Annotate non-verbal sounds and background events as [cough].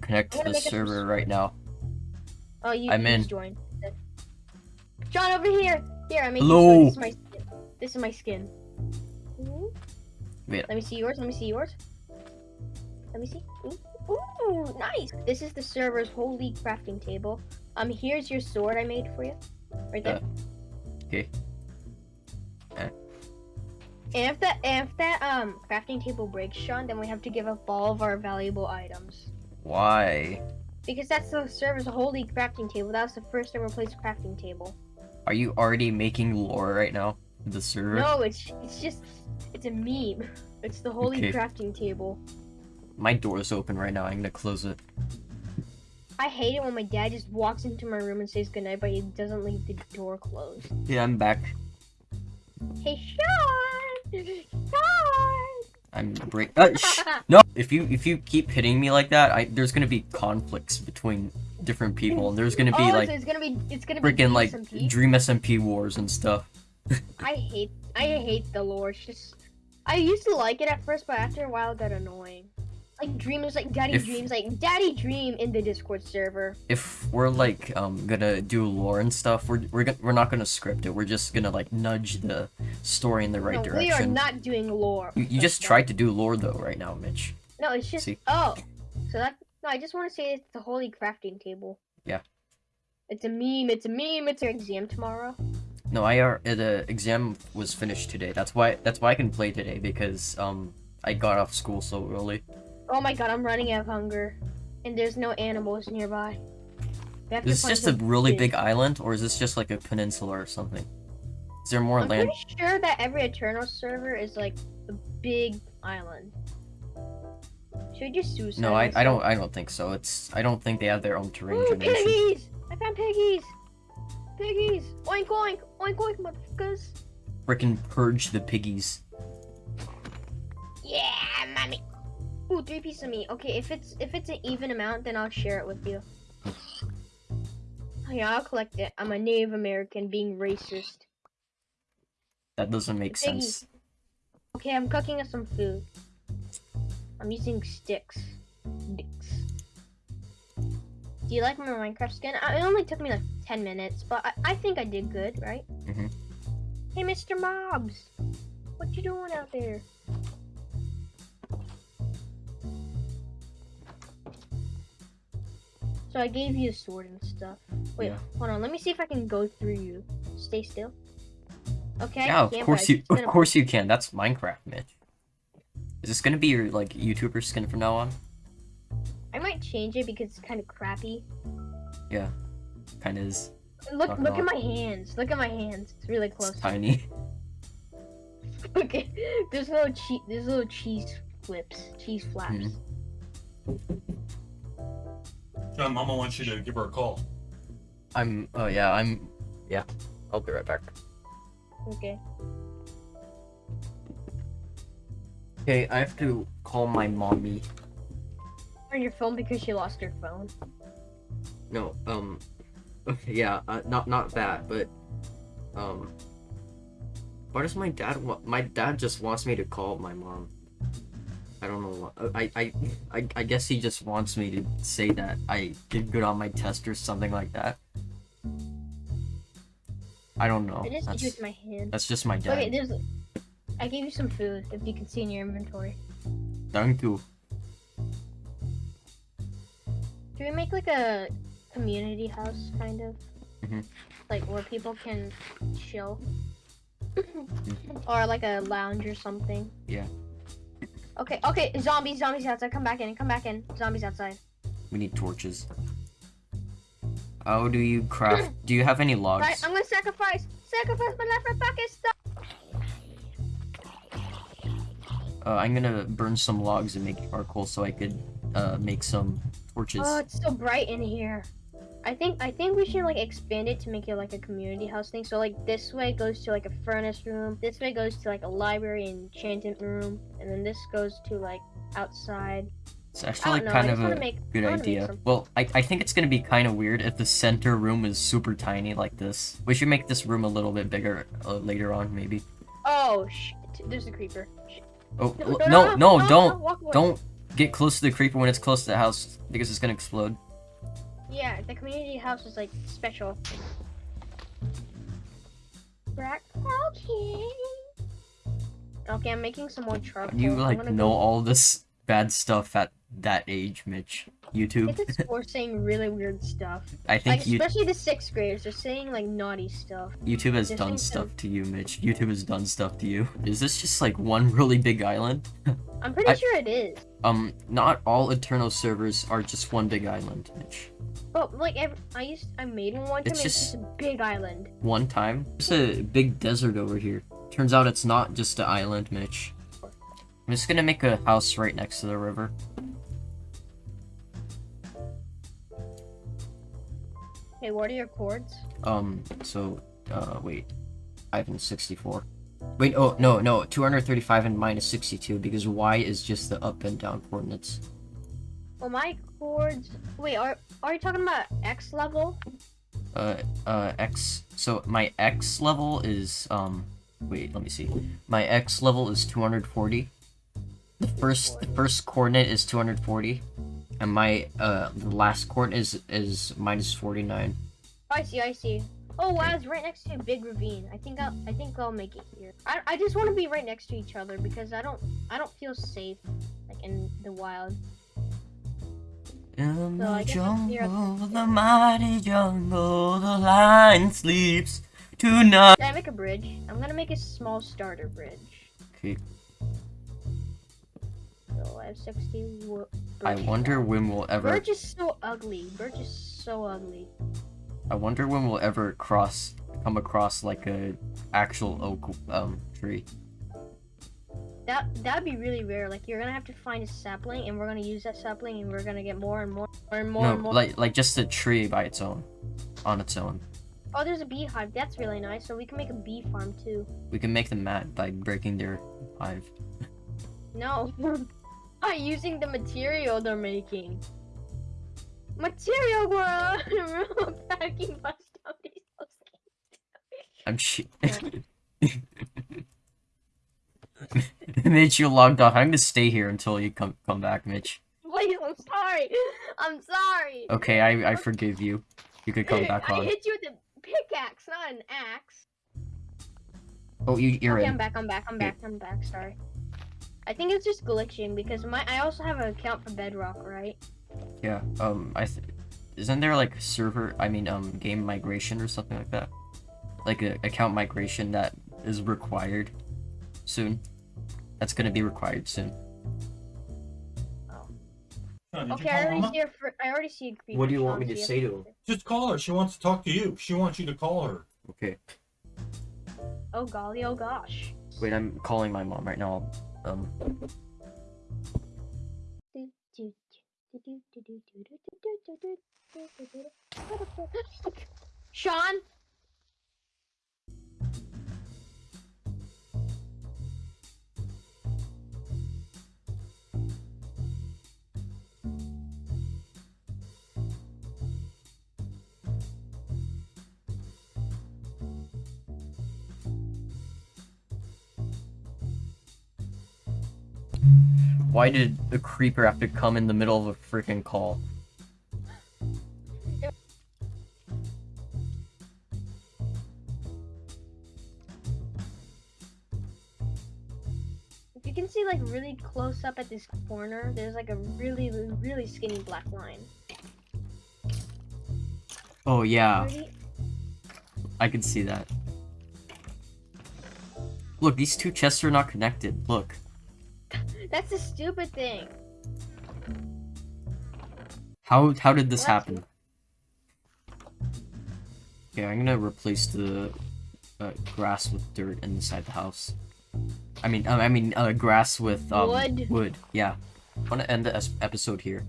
connect to I'm the server right now. Oh, you I'm in. joined. John, over here. Here, I made Hello. This is my skin. This is my skin. Ooh. Wait. Let me see yours. Let me see yours. Let me see. Ooh. Ooh, nice. This is the server's holy crafting table. Um, here's your sword I made for you. Right there. Uh, okay. And if that if that um crafting table breaks, Sean, then we have to give up all of our valuable items. Why? Because that's the server's holy crafting table. That was the first ever placed crafting table. Are you already making lore right now? The server? No, it's it's just it's a meme. [laughs] It's the holy Okay. crafting table. My door's open right now. I'm gonna close it. I hate it when my dad just walks into my room and says goodnight, but he doesn't leave the door closed. Yeah, I'm back. Hey, Sean! [laughs] Sean! I'm break. Uh, [laughs] no, if you if you keep hitting me like that, I there's gonna be conflicts between different people, and there's gonna be oh, like so it's gonna be it's gonna be freaking like DSMP? Dream SMP wars and stuff. [laughs] I hate I hate the lore. It's just I used to like it at first, but after a while it got annoying. Like dreams, like Daddy If- Dreams, like Daddy Dream in the Discord server. If we're like um gonna do lore and stuff, we're we're gonna, we're not gonna script it. We're just gonna like nudge the story in the right no, we are not doing lore. You, you just tried to do lore though right now, Mitch. No, it's just See? oh. So that no, I just want to say it's the holy crafting table. Yeah. It's a meme. It's a meme. It's our exam tomorrow. No, I are uh, the exam was finished today. That's why that's why I can play today because um I got off school so early. Oh my god, I'm running out of hunger, and there's no animals nearby. We have to Is this just a really food. big island, or is this just like a peninsula or something? Is there more I'm land? pretty sure that every Aternos server is like a big island. Should we just suicide? No, I, I don't I don't think so. It's I don't think they have their own terrain Ooh, generation. piggies! I found piggies! Piggies! Oink oink! Oink oink, motherfuckers! Frickin' purge the piggies. Ooh, three pieces of meat. Okay, if it's if it's an even amount, then I'll share it with you. Oh, yeah, I'll collect it. I'm a Native American being racist. That doesn't make sense. Okay, I'm cooking us some food. I'm using sticks. Sticks. Do you like my Minecraft skin? It only took me like 10 minutes, but I, I think I did good, right? Mhm. Hey, Mr. Mobs! What you doing out there? So I gave you a sword and stuff. Wait, Yeah. hold on. Let me see if I can go through you. Stay still. Okay. Yeah, of course you of course you can. That's Minecraft, Mitch. Is this gonna be your like YouTuber skin from now on? I might change it because it's kind of crappy. Yeah, kind of is. Look, look at my hands. Look at my hands. It's really It's close. tiny. [laughs] [laughs] Okay, there's little cheese. There's little cheese flips, cheese flaps. Mhm. John, Mama wants you to give her a call. I'm. Oh yeah, I'm. Yeah, I'll be right back. Okay. Okay, I have to call my mommy. On your phone because she lost her phone. No, um, okay, yeah, uh, not not that, but um, why does my dad want? My dad just wants me to call my mom. I don't know. what- I I I I guess he just wants me to say that I did good on my test or something like that. I don't know. I just That's, with my hand. that's just my dad. Okay, there's. I gave you some food. If you can see in your inventory. Thank you. Do we make like a community house kind of? Mhm. Like where people can chill? or like a lounge or something? Yeah. Okay, okay, zombies, zombies outside. Come back in, come back in. Zombies outside. We need torches. How do you craft? [clears throat] Do you have any logs? Right, I'm gonna sacrifice. Sacrifice my life for Pakistan. Uh, I'm gonna burn some logs and make charcoal so I could uh, make some torches. Oh, it's so bright in here. I think I think we should like expand it to make it like a community house thing. So like this way goes to like a furnace room. This way goes to like a library and enchantment room, and then this goes to like outside. it's actually know. kind of a make good I wanna make idea. Well, I, I think it's gonna be kind of weird if the center room is super tiny like this. We should make this room a little bit bigger uh, later on, maybe. Oh shit! There's a creeper. Oh, No, no, no, no, don't, don't. Get close to the creeper when it's close to the house because it's gonna explode. Yeah, the community house is like special. Black okay. Okay, I'm making some more charcoal. You like know all this bad stuff at that age, Mitch. YouTube. Kids at school are saying really weird stuff. [laughs] I think Like you especially the sixth graders, they're saying like naughty stuff. YouTube has They're done stuff to you, Mitch. YouTube has done stuff to you. Is this just like one really big island? [laughs] I'm pretty I- sure it is. Um, not all Aternos servers are just one big island, Mitch. But like ev I used I made one time It's it's just- just a big island. One time, there's a big desert over here. Turns out it's not just an island, Mitch. I'm just gonna make a house right next to the river. Hey, what are your chords? Um, so, uh, wait. Ivan 64. Wait, oh, no, no, 235 and minus 62, because y is just the up and down coordinates. Well my chords wait, are are you talking about X level? Uh, uh, x, so my x level is, um, wait, let me see. My x level is 240. The first, the first coordinate is 240. And my, uh, the last court is, is minus 49. I see, I see. Oh wow, it's right next to a big ravine. I think I'll I think I'll make it here. I, I just want to be right next to each other because I don't I don't feel safe like in the wild. In So the jungle, the mighty jungle, the lion sleeps tonight. Can I make a bridge? I'm gonna make a small starter bridge. Okay, So I have 60 wo- I wonder when we'll ever. Birch is so ugly. Birch is so ugly. I wonder when we'll ever cross, come across like a actual oak um tree. That that'd be really rare. Like you're gonna have to find a sapling, and we're gonna use that sapling, and we're gonna get more and more, more and more no, and more. like like just a tree by its own, on its own. Oh, there's a beehive. That's really nice. So we can make a bee farm too. We can make them mad by breaking their hive. No, [laughs] by using the material they're making. Material world. [laughs] Packing bus down these I'm shit. [laughs] Mitch, you logged off. I'm gonna stay here until you come come back, Mitch. Please, I'm sorry. I'm sorry. Okay, I I forgive you. You could come back I on. hit you with a pickaxe, not an axe. Oh, you you're okay, in. I'm back. I'm back. I'm back. I'm back. Sorry. I think it's just glitching because my I also have an account for Bedrock, right? Yeah. Um, I th- isn't there like server? I mean, um, game migration or something like that. Like a account migration that is required soon. That's gonna be required soon. Sean, did you Okay, I already see a fr- I already see a creeper. What do you want me to say to him? Just call her. She wants to talk to you. She wants you to call her. Okay. Oh golly, oh gosh. Wait, I'm calling my mom right now. Um, Sean? Why did the creeper have to come in the middle of a freaking call? If you can see like really close up at this corner, there's like a really, really skinny black line. Oh yeah, I can see that. Look, these two chests are not connected. Look. That's a stupid thing. How how did this What? happen? Okay, I'm gonna replace the uh, grass with dirt inside the house. I mean, um, I mean, uh, grass with um, Wood. Wood. Yeah. I want to end the episode here.